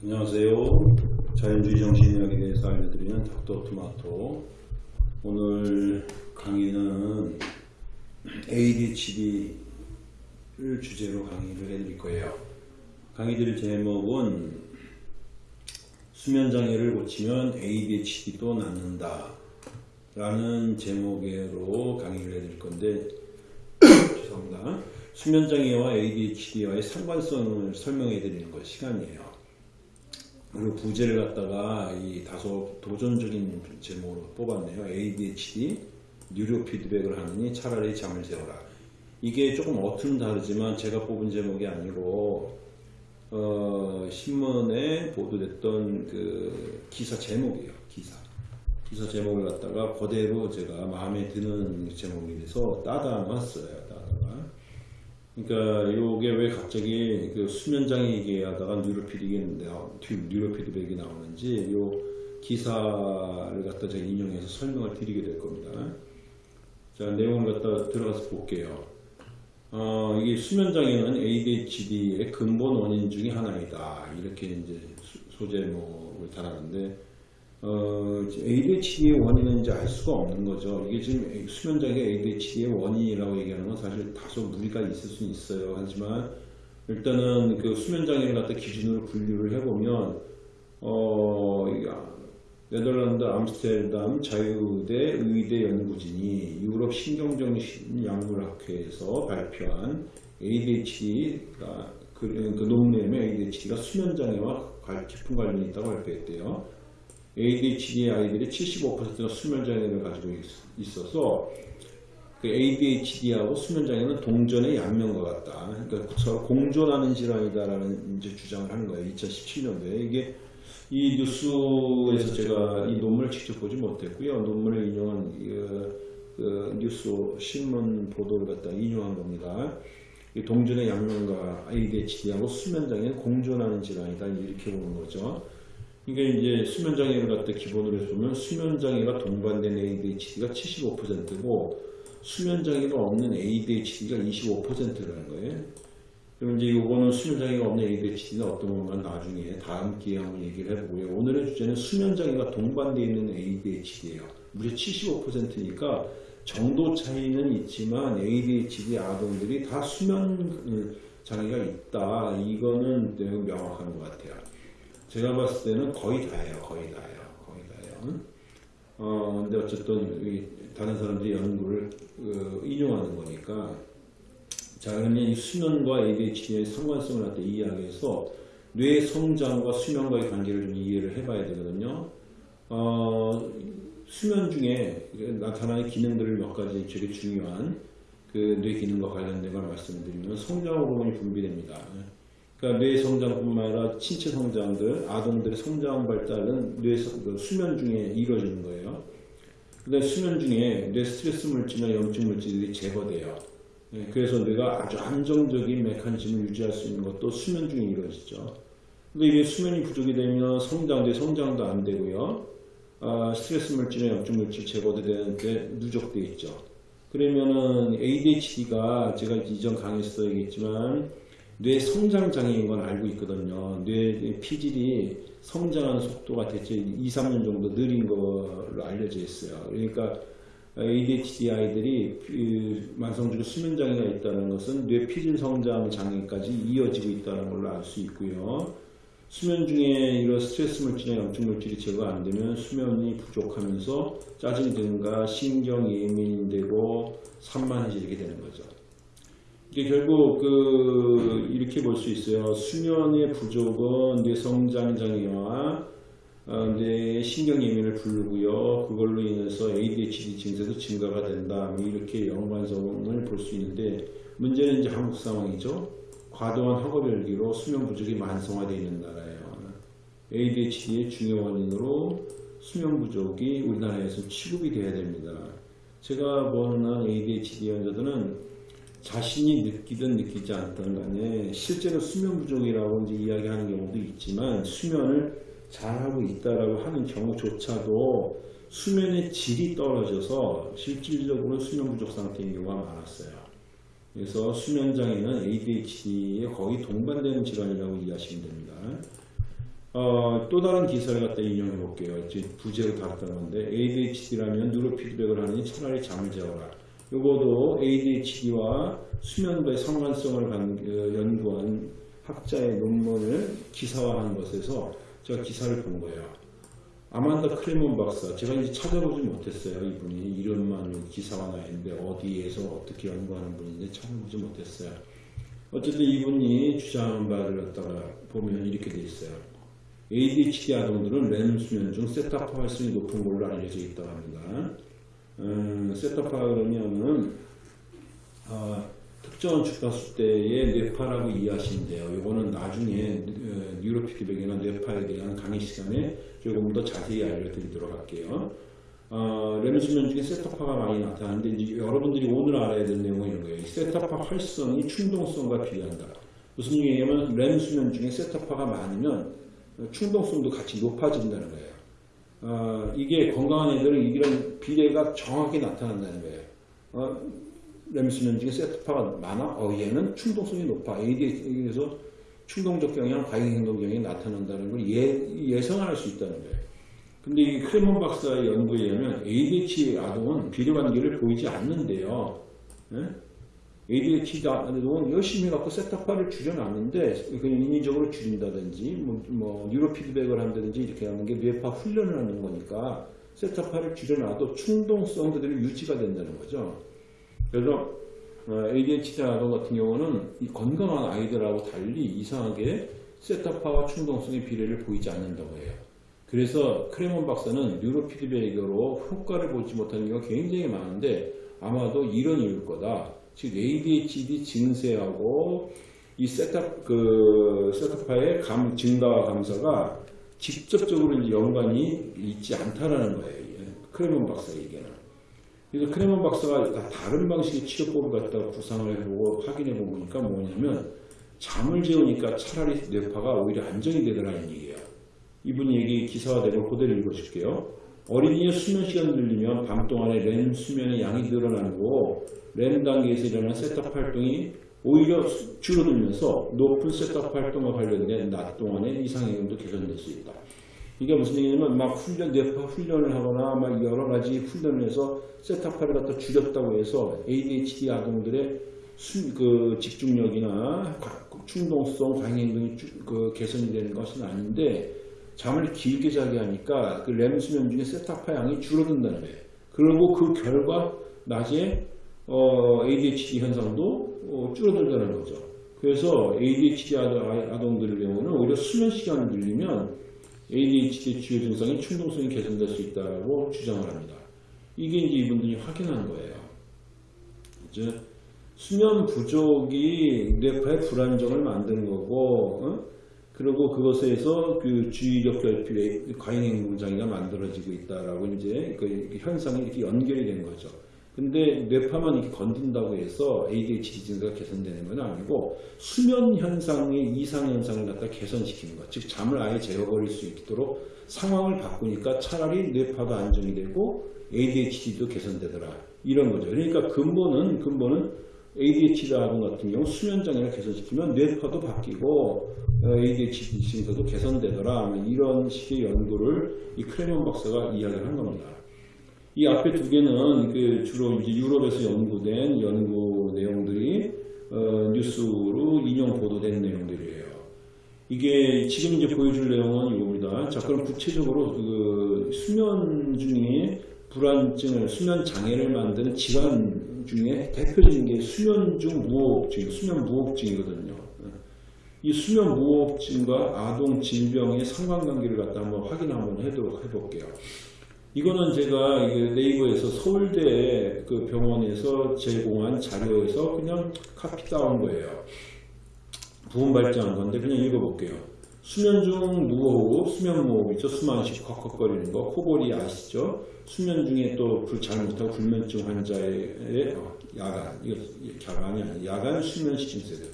안녕하세요. 자연주의 정신의학에 대해서 알려드리는 닥터 토마토. 오늘 강의는 ADHD를 주제로 강의를 해드릴 거예요. 강의 드릴 제목은 수면장애를 고치면 ADHD도 낫는다. 라는 제목으로 강의를 해드릴 건데, 죄송합니다. 수면장애와 ADHD와의 상관성을 설명해 드리는 것 시간이에요. 그리고 부제를 갖다가 이 다소 도전적인 제목으로 뽑았네요. ADHD, 뉴로 피드백을 하느니 차라리 잠을 재워라. 이게 조금 어투는 다르지만 제가 뽑은 제목이 아니고 어, 신문에 보도됐던 그 기사 제목이에요. 기사. 기사 제목을 갖다가 그대로 제가 마음에 드는 제목이라서 따다 놨어요. 그러니까 이게 왜 갑자기 그 수면장애 얘기하다가 뉴로피드백이, 뉴로피드백이 나오는지 요 기사를 갖다 제가 인용해서 설명을 드리게 될 겁니다. 자, 내용을 갖다 들어가서 볼게요. 어, 이게 수면장애는 ADHD의 근본 원인 중에 하나이다. 이렇게 이제 소제목을 달았는데, 어, ADHD의 원인은 이제 알 수가 없는 거죠. 이게 지금 수면장애 ADHD의 원인이라고 얘기하는 건 사실 다소 무리가 있을 수는 있어요. 하지만 일단은 그 수면장애를 갖다 기준으로 분류를 해보면, 어, 네덜란드 암스테르담 자유대 의대 연구진이 유럽 신경정신약물학회에서 발표한 ADHD가 그, 그 논문에 ADHD가 수면장애와 깊은 관련이 있다고 발표했대요. ADHD 아이들의 75%가 수면장애를 가지고 있, 어서 그 ADHD하고 수면장애는 동전의 양면과 같다. 그러니까 서로 공존하는 질환이다라는 이제 주장을 하는 거예요. 2017년도에 이게 이 뉴스에서 제가 이 논문을 직접 보지 못했고요. 논문을 인용한 그, 그 뉴스 신문 보도를 갖다 인용한 겁니다. 동전의 양면과 ADHD하고 수면장애는 공존하는 질환이다 이렇게 보는 거죠. 이게 이제 수면장애를 갖다 기본으로 해서 보면 수면장애가 동반된 ADHD가 75%고 수면장애가 없는 ADHD가 25%라는 거예요. 그럼 이제 이거는 수면장애가 없는 ADHD는 어떤 건가 나중에 다음 기회에 한번 얘기를 해보고요. 오늘의 주제는 수면장애가 동반되어 있는 ADHD예요. 무려 75%니까 정도 차이는 있지만 ADHD 아동들이 다 수면 장애가 있다. 이거는 명확한 것 같아요. 제가 봤을 때는 거의 다예요. 거의 다예요. 거의 다예요. 어, 근데 어쨌든 다른 사람들이 연구를 그, 인용하는 거니까 자 그러면 이 수면과 ADHD의 상관성을 갖다 이해하기 위해서 뇌 성장과 수면과의 관계를 좀 이해를 해봐야 되거든요. 어, 수면 중에 나타나는 기능들을 몇 가지 되게 중요한 그 뇌 기능과 관련된 걸 말씀드리면 성장 호르몬이 분비됩니다. 그러니까 뇌 성장뿐만 아니라 신체 성장들, 아동들의 성장 발달은 뇌그 수면 중에 이루어지는 거예요. 근데 수면 중에 뇌 스트레스 물질이나 염증 물질들이 제거돼요. 네, 그래서 뇌가 아주 안정적인 메커니즘을 유지할 수 있는 것도 수면 중에 이루어지죠. 근데 이게 수면이 부족이 되면 성장, 뇌 성장도 안 되고요. 아, 스트레스 물질이나 염증 물질 제거도 되는데 누적되어 있죠. 그러면은 ADHD가 제가 이전 강의에서 얘기했지만 뇌 성장 장애인 건 알고 있거든요. 뇌 피질이 성장하는 속도가 대체 2, 3년 정도 느린 걸로 알려져 있어요. 그러니까 ADHD 아이들이 그 만성적인 수면 장애가 있다는 것은 뇌 피질 성장 장애까지 이어지고 있다는 걸로 알 수 있고요. 수면 중에 이런 스트레스 물질이나 염증 물질이 제거 안 되면 수면이 부족하면서 짜증 등과 신경 예민되고 산만해지게 되는 거죠. 이게 결국 그 이렇게 볼 수 있어요. 수면의 부족은 뇌 성장 장애와 어, 뇌 신경 예민을 부르고요. 그걸로 인해서 ADHD 증세도 증가가 된다. 뭐 이렇게 연관성을 볼 수 있는데 문제는 이제 한국 상황이죠. 과도한 학업 열기로 수면 부족이 만성화되어 있는 나라예요. ADHD의 중요 원인으로 수면 부족이 우리나라에서 취급이 돼야 됩니다. 제가 보는 ADHD 환자들은 자신이 느끼든 느끼지 않든 간에 실제로 수면 부족이라고 이제 이야기하는 경우도 있지만 수면을 잘하고 있다라고 하는 경우조차도 수면의 질이 떨어져서 실질적으로 수면 부족 상태인 경우가 많았어요. 그래서 수면 장애는 ADHD에 거의 동반되는 질환이라고 이해하시면 됩니다. 어, 또 다른 기사를 갖다 인용해 볼게요. 부제로 다뤘던 건데 ADHD라면 누로 피드백을 하니 차라리 잠을 재워라. 요거도 ADHD와 수면과의 상관성을 간- 어, 연구한 학자의 논문을 기사화한 것에서 제가 기사를 본 거예요. 아만다 크레몬 박사, 제가 이제 찾아보지 못했어요. 이분이 이름만 기사가 나 있는데 어디에서 어떻게 연구하는 분인지 찾아보지 못했어요. 어쨌든 이분이 주장한 바를 갖다가 보면 이렇게 돼 있어요. ADHD 아동들은 렘 수면 중 세타파 활성이 높은 걸로 알려져 있다고 합니다. 음, 세타파 그러면은 아, 특정한 주파수 때의 뇌파라고 이해하시면 돼요. 이거는 나중에 어, 뉴로피드백이나 뇌파에 대한 강의 시간에 조금 더 자세히 알려드리도록 할게요. 어, 렘 수면 중에 세타파가 많이 나타나는데 이제 여러분들이 오늘 알아야 될 내용은 이런 거예요. 이 세타파 활성이 충동성과 비례한다. 무슨 얘기냐면 렘 수면 중에 세타파가 많으면 충동성도 같이 높아진다는 거예요. 어, 이게 건강한 애들은 이런 비례가 정확히 나타난다는 거예요. 어, 렘 수면 중에 세타파가 많아? 어, 얘는 충동성이 높아. ADHD에서 충동적 경향, 과잉 행동 경향이 나타난다는 걸 예, 예상할 수 있다는 거예요. 근데 이 크레몬 박사의 연구에 의하면 ADHD 아동은 비례관계를 보이지 않는데요. 예? ADHD 아동은 열심히 갖고 세타파를 줄여놨는데 그냥 인위적으로 줄인다든지 뭐, 뭐 뉴로 피드백을 한다든지 이렇게 하는 게 뇌파 훈련을 하는 거니까 세타파를 줄여놔도 충동성 그대로 유지가 된다는 거죠. 그래서 어, ADHD 아동 같은 경우는 이 건강한 아이들하고 달리 이상하게 세타파와 충동성의 비례를 보이지 않는다고 해요. 그래서 크레몬 박사는 뉴로 피드백으로 효과를 보지 못하는 경우가 굉장히 많은데 아마도 이런 이유일 거다. 즉 ADHD 증세하고 이 세탑 그 세타파의 감 증가와 감소가 직접적으로 연관이 있지 않다라는 거예요. 이 크레몬 박사의 얘기는. 그래서 크레몬 박사가 다 다른 방식의 치료법을 갖다가 구상을 해보고 확인해 보니까 뭐냐면 잠을 재우니까 차라리 뇌파가 오히려 안정이 되더라는 얘기예요. 이분 얘기 기사와 내용 그대로 읽어줄게요. 어린이의 수면 시간을 늘리면 밤 동안에 렘 수면의 양이 늘어나고 렘 단계에서 일어나는 세탑 활동이 오히려 줄어들면서 높은 세탑 활동과 관련된 낮 동안의 이상행동도 개선될 수 있다. 이게 무슨 얘기냐면 막 훈련, 뇌파 훈련을 하거나 막 여러 가지 훈련을 해서 세타파를 갖다 줄였다고 해서 ADHD 아동들의 수, 그 집중력이나 과- 충동성, 과잉행동이 쭉- 그 개선이 되는 것은 아닌데 잠을 길게 자게 하니까 그 렘 수면 중에 세타파 양이 줄어든다는 거예요. 그리고 그 결과 낮에 어, ADHD 현상도 어, 줄어들다는 거죠. 그래서 ADHD 아동- 아동들의 경우는 오히려 수면 시간을 늘리면 ADHD 주요 증상이 충동성이 개선될 수 있다고 주장을 합니다. 이게 이제 이분들이 확인한 거예요. 이제 수면 부족이 뇌파의 불안정을 만드는 거고, 어? 그리고 그것에서 그 주의력 결핍의 과잉행동 장애가 만들어지고 있다라고 이제 그 현상이 이렇게 연결이 된 거죠. 근데 뇌파만 이렇게 건든다고 해서 ADHD 증세가 개선되는 건 아니고 수면 현상의 이상 현상을 갖다 개선시키는 것, 즉 잠을 아예 제어버릴 수 있도록 상황을 바꾸니까 차라리 뇌파도 안정이 되고 ADHD도 개선되더라 이런 거죠. 그러니까 근본은 근본은 ADHD 아동 같은 경우 수면 장애를 개선시키면 뇌파도 바뀌고 어, ADHD 증세도 개선되더라 뭐 이런 식의 연구를 이 크레몬 박사가 이야기를 한 겁니다. 이 앞에 두 개는 그 주로 이제 유럽에서 연구된 연구 내용들이 어, 뉴스로 인용 보도된 내용들이에요. 이게 지금 이제 보여줄 내용은 이겁니다. 자, 그럼 구체적으로 그 수면 중에 불안증을 수면 장애를 만드는 질환 중에 대표적인 게 수면 중 무호흡증, 수면 무호흡증이거든요. 이 수면 무호흡증과 아동 질병의 상관관계를 갖다 한번 확인 한번 해도록 해볼게요. 이거는 제가 네이버에서 서울대 그 병원에서 제공한 자료에서 그냥 카피 따온 거예요. 부분 발전한 건데 그냥 읽어볼게요. 수면 중 무호흡, 수면 무호흡 있죠. 숨안 쉬고 컥컥거리는 거, 코골이 아시죠? 수면 중에 또불잘 못하고 불면증 환자의 어, 야간, 이거 야간이 아니야. 야간 수면 시증세들.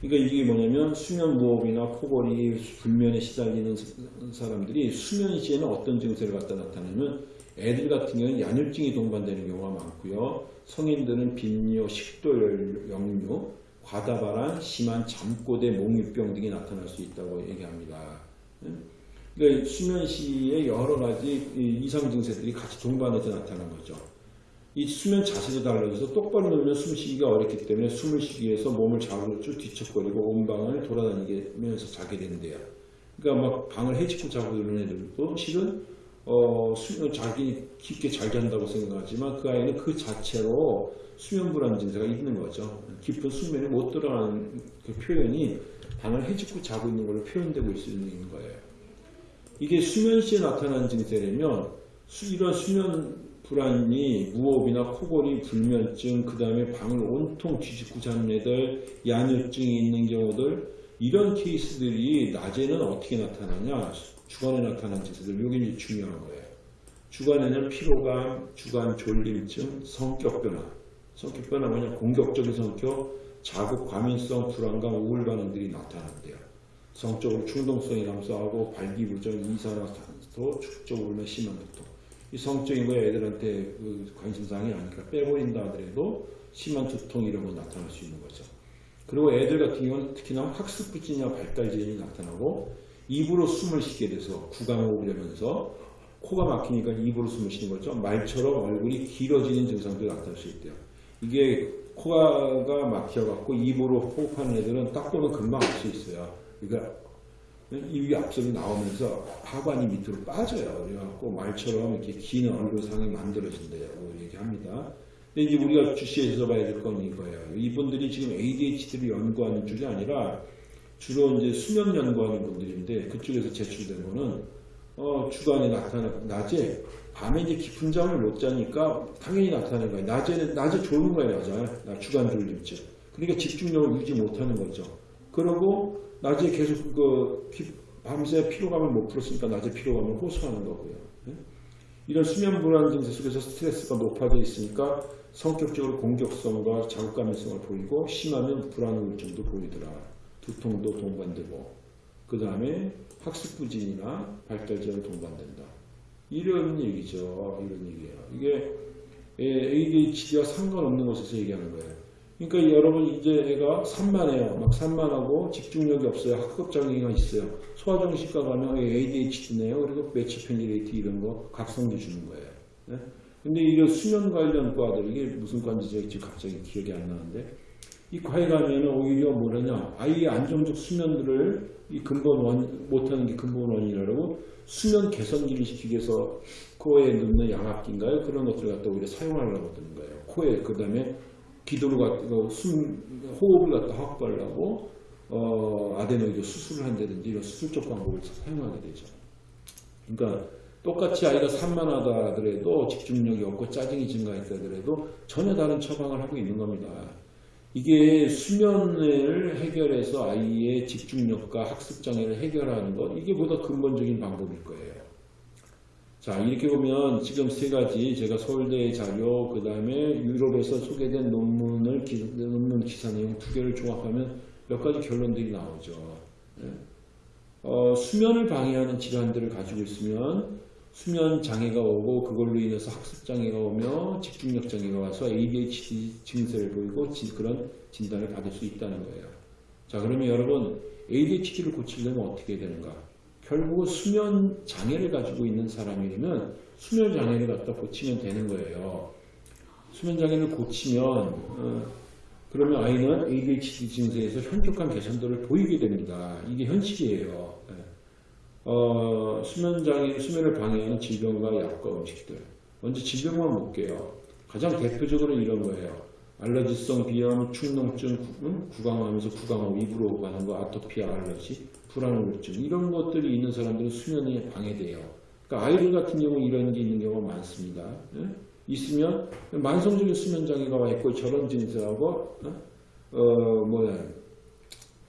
그러니까 이게 뭐냐면 수면 무호흡이나 코골이, 불면에 시달리는 사람들이 수면 시에는 어떤 증세를 갖다 나타내면 애들 같은 경우는 야뇨증이 동반되는 경우가 많고요. 성인들은 빈뇨, 식도열, 역류, 과다발한, 심한 잠꼬대, 목유병 등이 나타날 수 있다고 얘기합니다. 예? 그러니까 수면 시에 여러 가지 이 이상 증세들이 같이 동반해서 나타나는 거죠. 이 수면 자세도 달라져서 똑바로 누우면 숨 쉬기가 어렵기 때문에 숨을 쉬기 위해서 몸을 좌우로 쭉 뒤척거리고 온 방을 돌아다니면서 자게 된대요. 그러니까 막 방을 헤집고 자고 이런 애들도 실은 어, 수면 자기 깊게 잘 잔다고 생각하지만 그 아이는 그 자체로 수면 불안 증세가 있는 거죠. 깊은 수면에 못 들어가는 그 표현이 방을 헤집고 자고 있는 걸로 표현되고 있는 거예요. 이게 수면 시에 나타나는 증세라면 수- 이런 수면 불안이 무호흡이나 코골이, 불면증, 그 다음에 방을 온통 뒤집고 자는 애들, 야뇨증이 있는 경우들 이런 케이스들이 낮에는 어떻게 나타나냐? 주간에 나타나는 증세들 이제 중요한 거예요. 주간에는 피로감, 주간 졸림증, 성격 변화. 성격 변화 뭐냐? 공격적인 성격, 자극, 과민성, 불안감, 우울 반응들이 나타난대요. 성적으로 충동성이 감소하고 발기부전, 이산화탄소, 축적 울면 심한 두통. 이 성적인 거에 애들한테 그 관심사항이 아니니까 빼버린다 하더라도 심한 두통 이런 거 나타날 수 있는 거죠. 그리고 애들 같은 경우는 특히나 학습 부진이나 발달 제한이 나타나고 입으로 숨을 쉬게 돼서 구강호흡을 하면서 코가 막히니까 입으로 숨을 쉬는 거죠. 말처럼 얼굴이 길어지는 증상들이 나타날 수 있대요. 이게 코가 막혀갖고 입으로 호흡하는 애들은 딱 보면 금방 알 수 있어요. 그러니까 입이 앞쪽이 나오면서 하관이 밑으로 빠져요. 그래갖고 말처럼 이렇게 긴 얼굴상이 만들어진대요. 얘기합니다. 이제 우리가 주시해서 봐야 될 건 이거예요. 이분들이 지금 ADHD를 연구하는 쪽이 아니라 주로 이제 수면 연구하는 분들인데 그쪽에서 제출된 거는 어, 주간에 나타나 낮에 밤에 이제 깊은 잠을 못 자니까 당연히 나타나는 거예요. 낮에는 낮에 졸는 거예요, 낮에 나 주간 졸림증. 그러니까 집중력을 유지 못하는 거죠. 그러고 낮에 계속 그 피- 밤새 피로감을 못 풀었으니까 낮에 피로감을 호소하는 거고요. 예? 이런 수면 불안 증세 속에서 스트레스가 높아져 있으니까 성격적으로 공격성과 자극감성을 보이고 심하면 불안 우울증도 보이더라. 두통도 동반되고 그 다음에 학습 부진이나 발달 제한 동반된다. 이런 얘기죠. 이런 얘기예요. 이게 ADHD와 상관없는 곳에서 얘기하는 거예요. 그러니까 여러분 이제 애가 산만해요. 막 산만하고 집중력이 없어요. 학급 장애가 있어요. 소아정신과 가면 ADHD네요. 그리고 매치페니레이트 이런 거 각성제 주는 거예요. 네? 근데 이런 수면 관련 과들 이게 무슨 제가 지금 갑자기 기억이 안 나는데 이 과에 가면은 오히려 뭐냐냐 아이의 안정적 수면들을 이 근본 원 못하는 게 근본 원인이라고 수면 개선기를 시키기 위해서 코에 넣는 양압기인가요? 그런 것들을 갖다 오히려 사용하려고 드는 거예요. 코에 그 다음에 기도를 갖다 숨 호흡을 갖다 확보하려고 어, 아데노이드 수술을 한다든지 이런 수술적 방법을 사용하게 되죠. 그러니까 똑같이 아이가 산만하다 하더라도 집중력이 없고 짜증이 증가했다 하더라도 전혀 다른 처방을 하고 있는 겁니다. 이게 수면을 해결해서 아이의 집중력과 학습 장애를 해결하는 것 이게 보다 근본적인 방법일 거예요. 자 이렇게 보면 지금 세 가지 제가 서울대 자료 그 다음에 유럽에서 소개된 논문을 기, 논문 기사 내용 두 개를 종합하면 몇 가지 결론들이 나오죠. 예. 어, 수면을 방해하는 질환들을 가지고 있으면 수면 장애가 오고 그걸로 인해서 학습 장애가 오며 집중력 장애가 와서 ADHD 증세를 보이고 지- 그런 진단을 받을 수 있다는 거예요. 자 그러면 여러분 ADHD를 고치려면 어떻게 해야 되는가? 결국 수면 장애를 가지고 있는 사람이라면 수면 장애를 갖다 고치면 되는 거예요. 수면 장애를 고치면 어, 그러면 아이는 ADHD 증세에서 현격한 개선들을 보이게 됩니다. 이게 현실이에요. 예. 어, 수면 장애, 수면을 방해하는 질병과 약과 음식들. 먼저 질병만 볼게요. 가장 대표적으로 이런 거예요. 알러지성 비염, 축농증, 구- 음? 구강하면서 구강호 입으로 가는 거, 아토피아 알러지, 불안우울증 이런 것들이 있는 사람들은 수면이 방해돼요. 그러니까 아이들 같은 경우 이런 게 있는 경우가 많습니다. 예? 있으면 만성적인 수면 장애가 와 있고 저런 증세하고 어, 어, 뭐야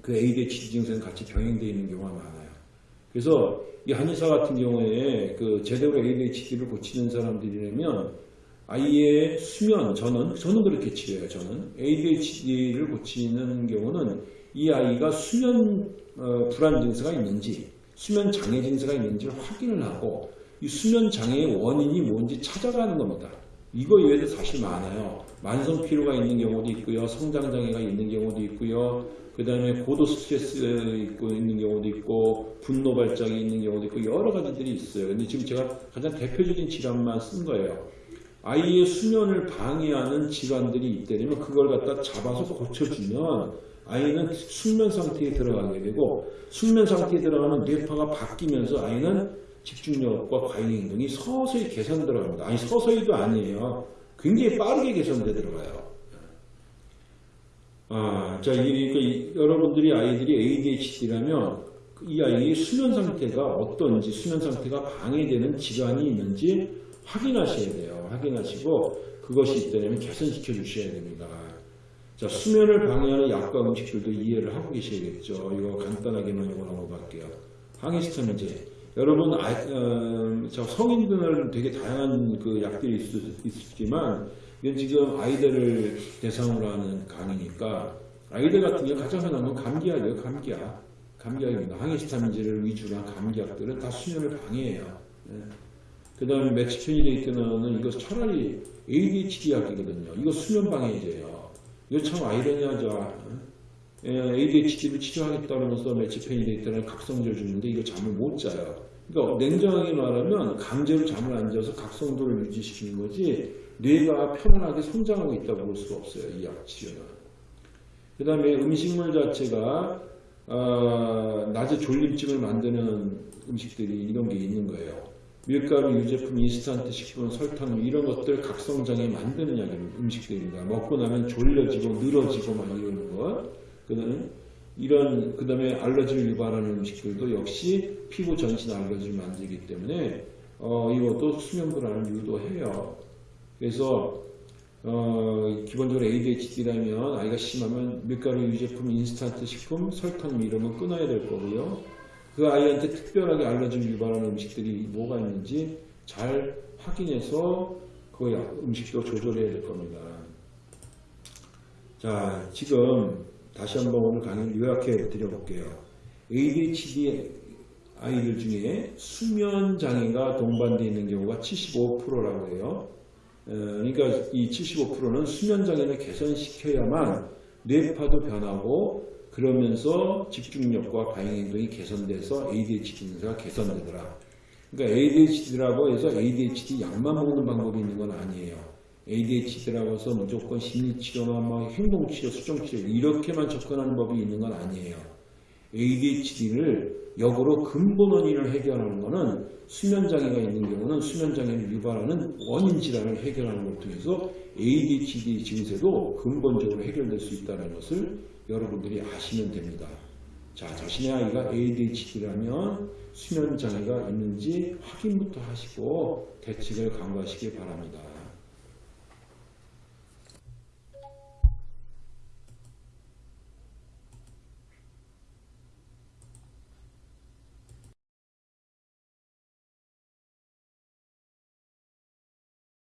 그 ADHD 증세는 같이 병행되어 있는 경우가 많아요. 그래서 이 한의사 같은 경우에 그 제대로 ADHD를 고치는 사람들이라면 아이의 수면 저는 저는 그렇게 치료해요. 저는 ADHD를 고치는 경우는 이 아이가 수면 어, 불안 증세가 있는지 수면 장애 증세가 있는지를 확인을 하고 이 수면 장애의 원인이 뭔지 찾아가는 겁니다. 이거 외에도 사실 많아요. 만성 피로가 있는 경우도 있고요. 성장 장애가 있는 경우도 있고요. 그 다음에 고도 스트레스 있고 있는 경우도 있고 분노 발작이 있는 경우도 있고 여러 가지들이 있어요. 근데 지금 제가 가장 대표적인 질환만 쓴 거예요. 아이의 수면을 방해하는 질환들이 있다면 그걸 갖다 잡아서 고쳐주면 아이는 숙면 상태에 들어가게 되고 숙면 상태에 들어가면 뇌파가 바뀌면서 아이는 집중력과 과잉 행동이 서서히 개선 들어갑니다. 아니 서서히도 아니에요. 굉장히 빠르게 개선돼 들어가요. 아, 자, 이, 이, 여러분들이 아이들이 ADHD라면 이 아이의 수면 상태가 어떤지, 수면 상태가 방해되는 질환이 있는지 확인하셔야 돼요. 확인하시고 그것이 있다면 개선시켜 주셔야 됩니다. 자, 수면을 방해하는 약과 음식들도 이해를 하고 계셔야겠죠. 이거 간단하게만 이거 넘어갈게요. 항히스타민제. 여러분, 아, 어, 저 성인들은 되게 다양한 그 약들이 있, 있지만 이건 지금 아이들을 대상으로 하는 강의니까 아이들 같은 경우 가장 흔한 건 감기약이에요. 감기약. 감기약입니다. 항히스타민제를 위주로 한 감기약들은 다 수면을 방해해요. 예. 그 다음에 매치페니데이트는 이거 차라리 ADHD 약이거든요. 이거 수면 방해제예요. 이거 참 아이러니하죠. 예, ADHD를 치료하겠다면서 매치페니데이트는 각성제를 주는데 이거 잠을 못 자요. 그러니까 냉정하게 말하면 강제로 잠을 안 자서 각성도를 유지시키는 거지 뇌가 편안하게 성장하고 있다고 볼 수가 없어요. 이 약 치료는. 그 다음에 음식물 자체가 어, 낮에 졸림증을 만드는 음식들이 이런 게 있는 거예요. 밀가루, 유제품, 인스턴트 식품, 설탕 이런 것들 각성장애 만드는 약이 음식들입니다. 먹고 나면 졸려지고 늘어지고 막 이러는 것. 그다음에 이런 그다음에 알러지를 유발하는 음식들도 역시 피부 전신 알러지를 만들기 때문에 어, 이것도 수면 불안을 유도해요. 그래서 어, 기본적으로 ADHD라면 아이가 심하면 밀가루, 유제품, 인스턴트 식품, 설탕 이런 건 끊어야 될 거고요. 그 아이한테 특별하게 알러지를 유발하는 음식들이 뭐가 있는지 잘 확인해서 그 음식도 조절해야 될 겁니다. 자, 지금 다시 한번 오늘 강의를 요약해 드려볼게요. ADHD 아이들 중에 수면 장애가 동반되어 있는 경우가 75%라고 해요. 어, 그러니까 이 75%는 수면 장애를 개선시켜야만 뇌파도 변하고 그러면서 집중력과 과잉 행동이 개선돼서 ADHD 증세가 개선되더라. 그러니까 ADHD라고 해서 ADHD 약만 먹는 방법이 있는 건 아니에요. ADHD라고 해서 무조건 심리치료나 막 행동치료, 수정치료 이렇게만 접근하는 법이 있는 건 아니에요. ADHD를 역으로 근본 원인을 해결하는 것은 수면장애가 있는 경우는 수면장애를 유발하는 원인 질환을 해결하는 걸 통해서 ADHD 증세도 근본적으로 해결될 수 있다는 것을 여러분들이 아시면 됩니다. 자, 자신의 아이가 ADHD라면 수면 장애가 있는지 확인부터 하시고 대책을 강구하시기 바랍니다.